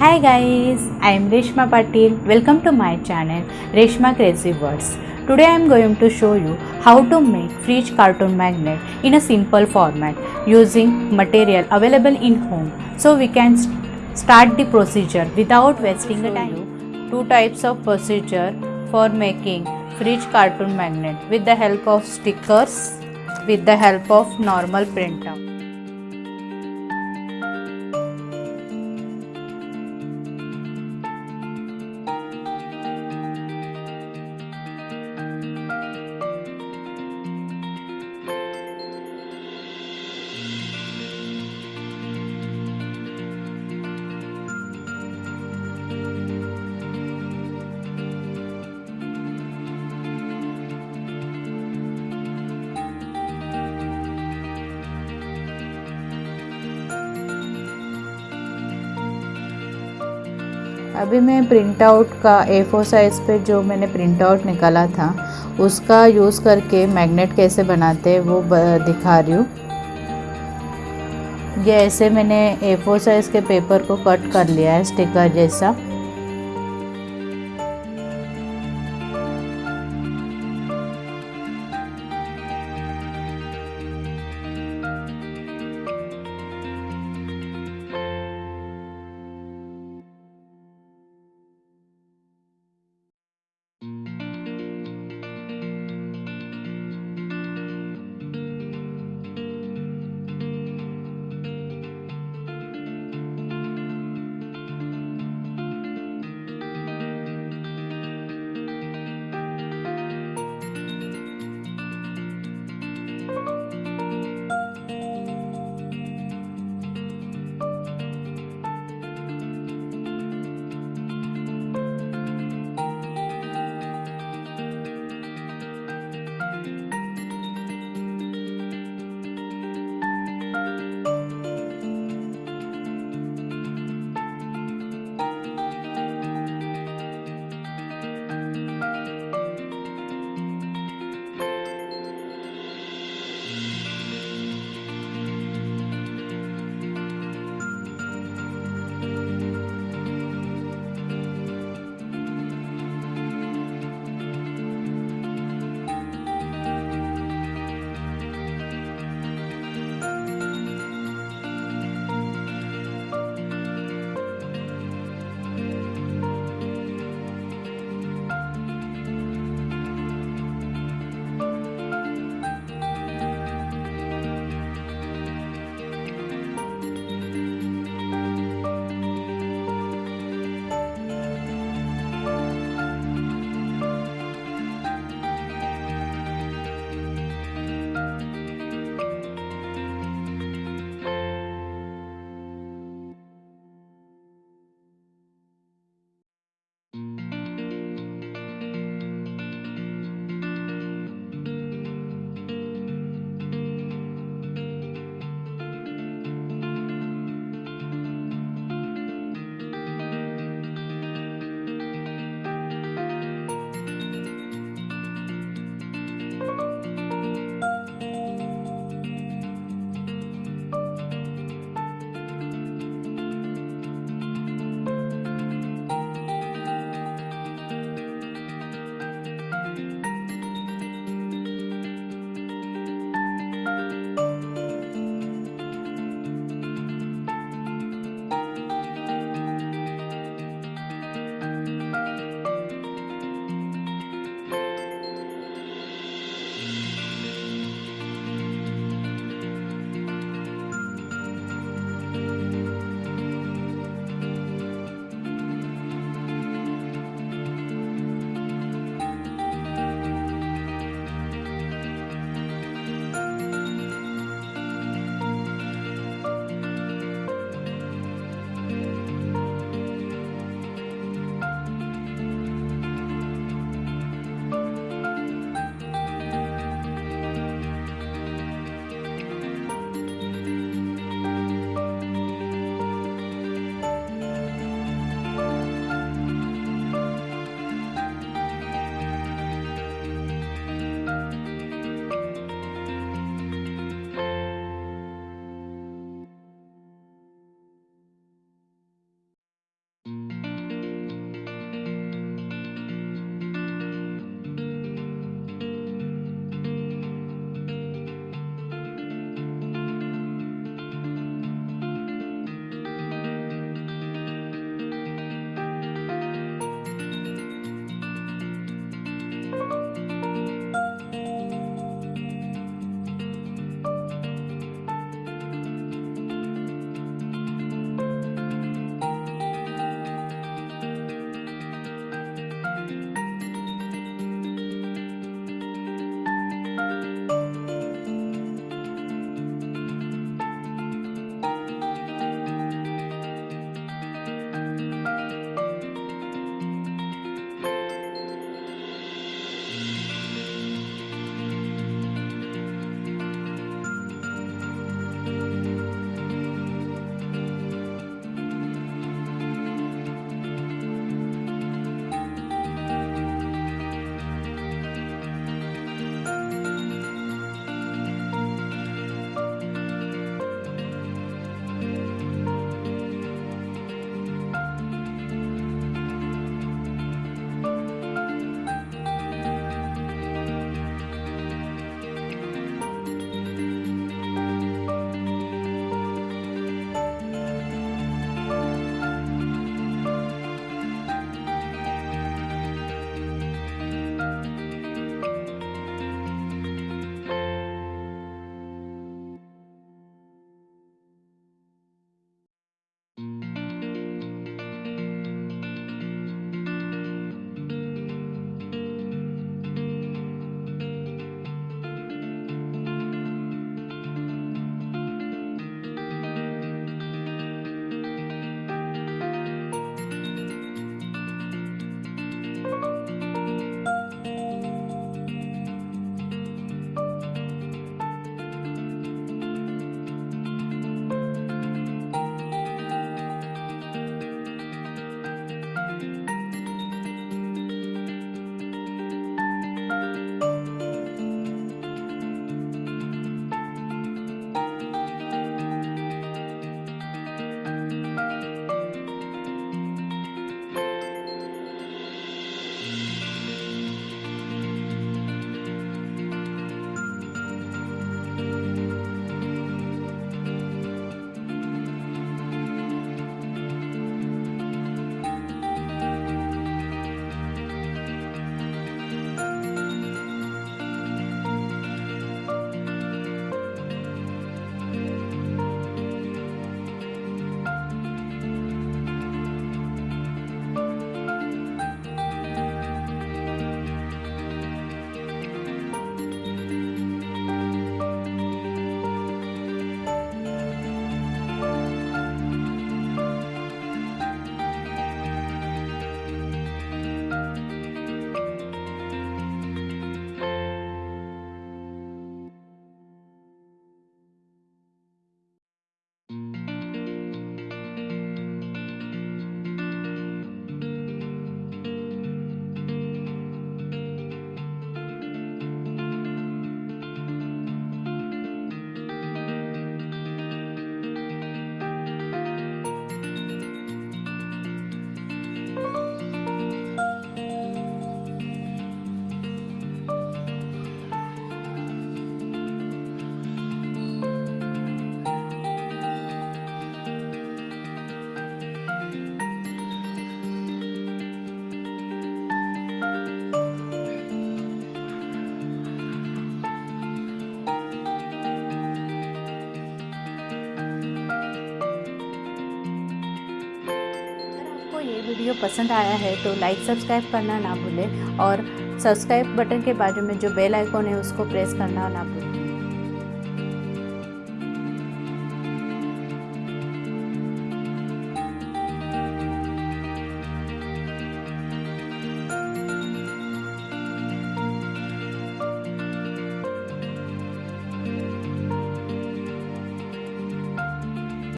Hi guys, I am Reshma Patil. Welcome to my channel Reshma Crazy Words. Today I am going to show you how to make fridge cartoon magnet in a simple format using material available in home. So we can st- start the procedure without wasting the time. Two types of procedure for making fridge cartoon magnet with the help of stickers with the help of normal printout. अभी मैं print out का ए four size पे जो मैंने print out निकाला था, उसका use करके मैग्नेट कैसे बनाते हैं वो दिखा रही हूँ। ये ऐसे मैंने ए फोर साइज़ के पेपर को कट कर लिया है स्टिकर जैसा। वीडियो पसंद आया है तो लाइक सब्सक्राइब करना ना भूलें और सब्सक्राइब बटन के बाजू में जो बेल आइकॉन है उसको प्रेस करना ना भूलें।